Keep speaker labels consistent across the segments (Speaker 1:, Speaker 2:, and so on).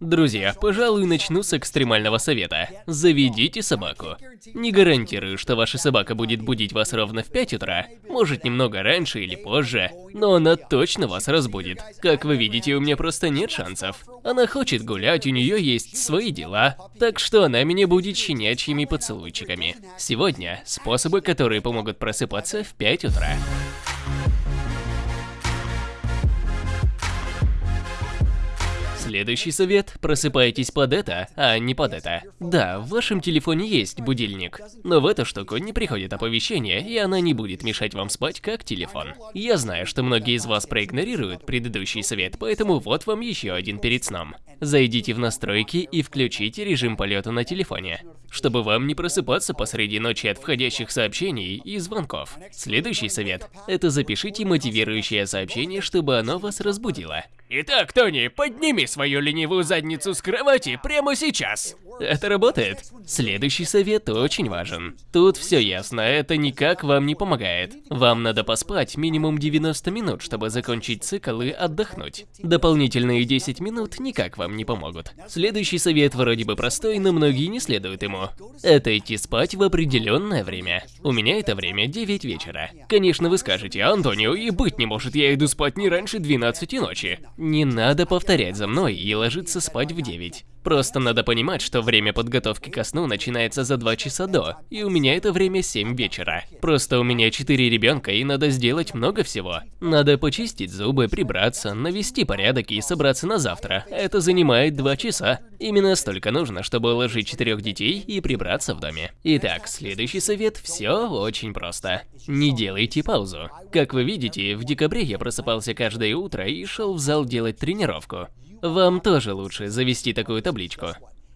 Speaker 1: Друзья, пожалуй, начну с экстремального совета. Заведите собаку. Не гарантирую, что ваша собака будет будить вас ровно в 5 утра, может немного раньше или позже, но она точно вас разбудит. Как вы видите, у меня просто нет шансов. Она хочет гулять, у нее есть свои дела, так что она меня будет щенячьими поцелуйчиками. Сегодня способы, которые помогут просыпаться в 5 утра. Следующий совет – просыпайтесь под это, а не под это. Да, в вашем телефоне есть будильник, но в эту штуку не приходит оповещение, и она не будет мешать вам спать, как телефон. Я знаю, что многие из вас проигнорируют предыдущий совет, поэтому вот вам еще один перед сном. Зайдите в настройки и включите режим полета на телефоне, чтобы вам не просыпаться посреди ночи от входящих сообщений и звонков. Следующий совет – это запишите мотивирующее сообщение, чтобы оно вас разбудило. Итак, Тони, подними свою ленивую задницу с кровати прямо сейчас. Это работает. Следующий совет очень важен. Тут все ясно, это никак вам не помогает. Вам надо поспать минимум 90 минут, чтобы закончить цикл и отдохнуть. Дополнительные 10 минут никак вам не помогут. Следующий совет вроде бы простой, но многие не следуют ему. Это идти спать в определенное время. У меня это время 9 вечера. Конечно, вы скажете, Антонио, и быть не может, я иду спать не раньше 12 ночи. Не надо повторять за мной и ложиться спать в 9. Просто надо понимать, что время подготовки ко сну начинается за 2 часа до, и у меня это время 7 вечера. Просто у меня 4 ребенка и надо сделать много всего. Надо почистить зубы, прибраться, навести порядок и собраться на завтра. Это занимает 2 часа. Именно столько нужно, чтобы уложить четырех детей и прибраться в доме. Итак, следующий совет – все очень просто. Не делайте паузу. Как вы видите, в декабре я просыпался каждое утро и шел в зал делать тренировку. Вам тоже лучше завести такую табличку.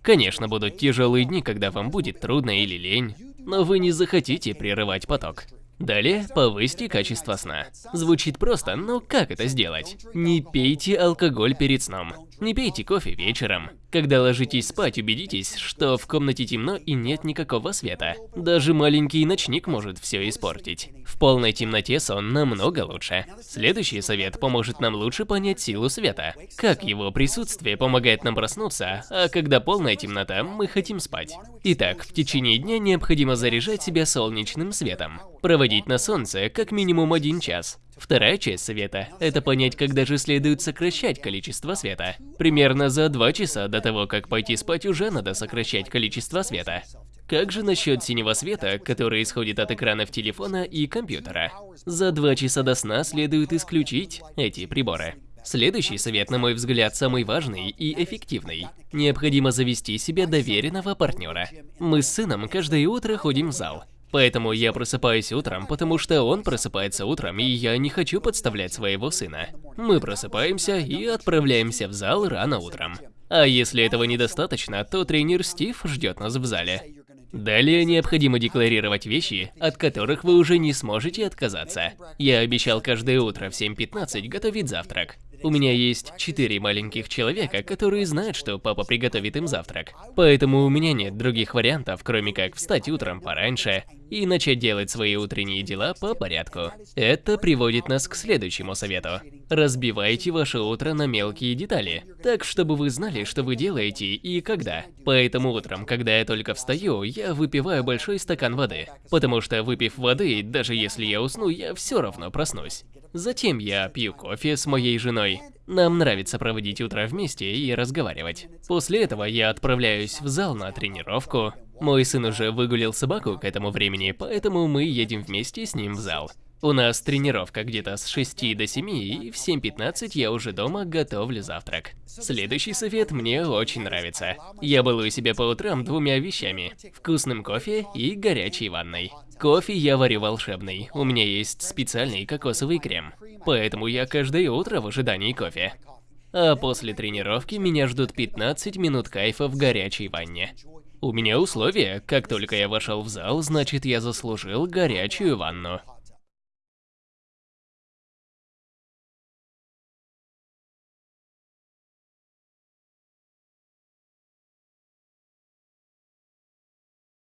Speaker 1: Конечно, будут тяжелые дни, когда вам будет трудно или лень, но вы не захотите прерывать поток. Далее, повысьте качество сна. Звучит просто, но как это сделать? Не пейте алкоголь перед сном. Не пейте кофе вечером. Когда ложитесь спать, убедитесь, что в комнате темно и нет никакого света. Даже маленький ночник может все испортить. В полной темноте сон намного лучше. Следующий совет поможет нам лучше понять силу света. Как его присутствие помогает нам проснуться, а когда полная темнота, мы хотим спать. Итак, в течение дня необходимо заряжать себя солнечным светом. Проводить на солнце как минимум один час. Вторая часть совета – это понять, когда же следует сокращать количество света. Примерно за два часа до того, как пойти спать, уже надо сокращать количество света. Как же насчет синего света, который исходит от экранов телефона и компьютера? За два часа до сна следует исключить эти приборы. Следующий совет, на мой взгляд, самый важный и эффективный. Необходимо завести себе доверенного партнера. Мы с сыном каждое утро ходим в зал. Поэтому я просыпаюсь утром, потому что он просыпается утром, и я не хочу подставлять своего сына. Мы просыпаемся и отправляемся в зал рано утром. А если этого недостаточно, то тренер Стив ждет нас в зале. Далее необходимо декларировать вещи, от которых вы уже не сможете отказаться. Я обещал каждое утро в 7.15 готовить завтрак. У меня есть четыре маленьких человека, которые знают, что папа приготовит им завтрак. Поэтому у меня нет других вариантов, кроме как встать утром пораньше и начать делать свои утренние дела по порядку. Это приводит нас к следующему совету. Разбивайте ваше утро на мелкие детали, так чтобы вы знали, что вы делаете и когда. Поэтому утром, когда я только встаю, я выпиваю большой стакан воды. Потому что выпив воды, даже если я усну, я все равно проснусь. Затем я пью кофе с моей женой. Нам нравится проводить утро вместе и разговаривать. После этого я отправляюсь в зал на тренировку. Мой сын уже выгулил собаку к этому времени, поэтому мы едем вместе с ним в зал. У нас тренировка где-то с 6 до 7, и в 7.15 я уже дома готовлю завтрак. Следующий совет мне очень нравится. Я балую себя по утрам двумя вещами. Вкусным кофе и горячей ванной. Кофе я варю волшебный, у меня есть специальный кокосовый крем. Поэтому я каждое утро в ожидании кофе. А после тренировки меня ждут 15 минут кайфа в горячей ванне. У меня условие, как только я вошел в зал, значит я заслужил горячую ванну.